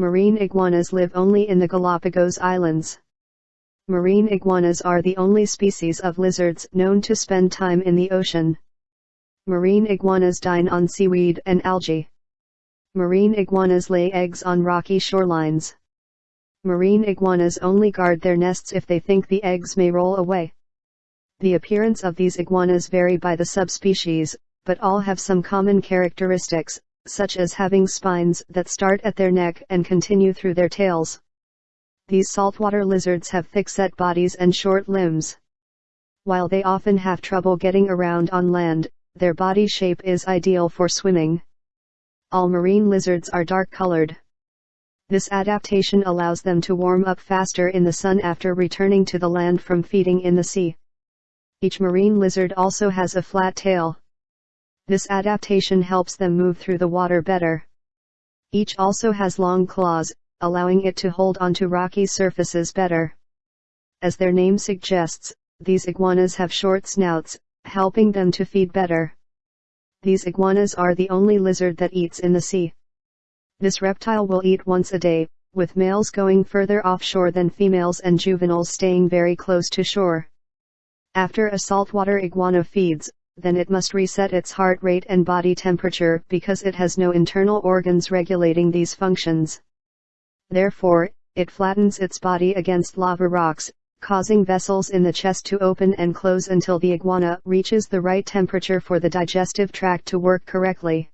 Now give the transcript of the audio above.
Marine iguanas live only in the Galapagos Islands. Marine iguanas are the only species of lizards known to spend time in the ocean. Marine iguanas dine on seaweed and algae. Marine iguanas lay eggs on rocky shorelines. Marine iguanas only guard their nests if they think the eggs may roll away. The appearance of these iguanas vary by the subspecies, but all have some common characteristics, such as having spines that start at their neck and continue through their tails. These saltwater lizards have thick-set bodies and short limbs. While they often have trouble getting around on land, their body shape is ideal for swimming. All marine lizards are dark-colored. This adaptation allows them to warm up faster in the sun after returning to the land from feeding in the sea. Each marine lizard also has a flat tail. This adaptation helps them move through the water better. Each also has long claws, allowing it to hold onto rocky surfaces better. As their name suggests, these iguanas have short snouts, helping them to feed better. These iguanas are the only lizard that eats in the sea. This reptile will eat once a day, with males going further offshore than females and juveniles staying very close to shore. After a saltwater iguana feeds, then it must reset its heart rate and body temperature because it has no internal organs regulating these functions. Therefore, it flattens its body against lava rocks, causing vessels in the chest to open and close until the iguana reaches the right temperature for the digestive tract to work correctly.